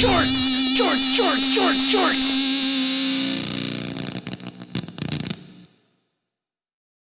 jorts, jorts, jorts, jorts, jorts.